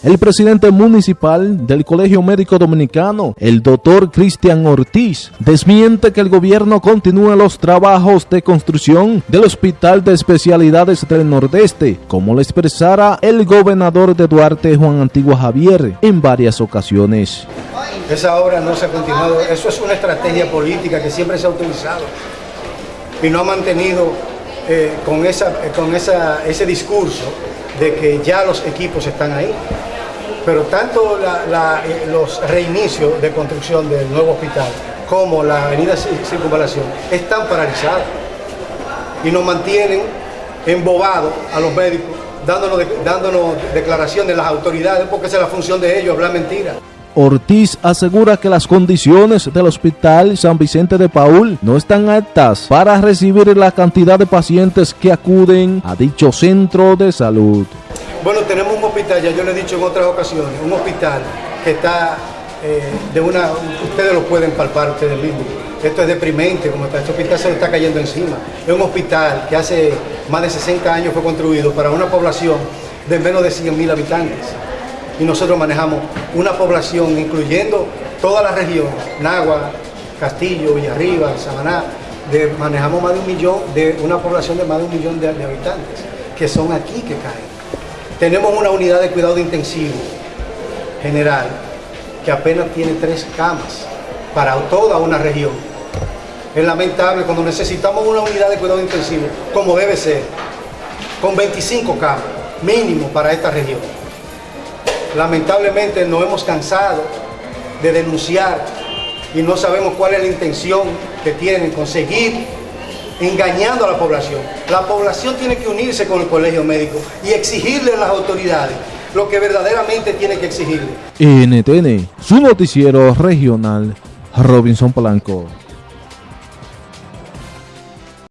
El presidente municipal del Colegio Médico Dominicano, el doctor Cristian Ortiz, desmiente que el gobierno continúe los trabajos de construcción del Hospital de Especialidades del Nordeste, como lo expresara el gobernador de Duarte, Juan Antigua Javier, en varias ocasiones. Esa obra no se ha continuado, eso es una estrategia política que siempre se ha utilizado y no ha mantenido eh, con, esa, con esa, ese discurso de que ya los equipos están ahí. Pero tanto eh, los reinicios de construcción del nuevo hospital como la avenida Circunvalación están paralizados y nos mantienen embobados a los médicos, dándonos, dándonos declaraciones de las autoridades, porque esa es la función de ellos, hablar mentiras. Ortiz asegura que las condiciones del Hospital San Vicente de Paul no están aptas para recibir la cantidad de pacientes que acuden a dicho centro de salud. Bueno, tenemos un hospital, ya yo le he dicho en otras ocasiones, un hospital que está eh, de una, ustedes lo pueden palpar ustedes mismos. Esto es deprimente, como está, este hospital se lo está cayendo encima. Es un hospital que hace más de 60 años fue construido para una población de menos de 100 mil habitantes. Y nosotros manejamos una población, incluyendo toda la región, Nagua, Castillo, Villarriba, Samaná, manejamos más de un millón, de una población de más de un millón de habitantes, que son aquí que caen. Tenemos una unidad de cuidado intensivo general que apenas tiene tres camas para toda una región. Es lamentable cuando necesitamos una unidad de cuidado intensivo, como debe ser, con 25 camas mínimo para esta región. Lamentablemente nos hemos cansado de denunciar y no sabemos cuál es la intención que tienen, conseguir engañando a la población. La población tiene que unirse con el colegio médico y exigirle a las autoridades lo que verdaderamente tiene que exigirle. NTN, su noticiero regional, Robinson Polanco.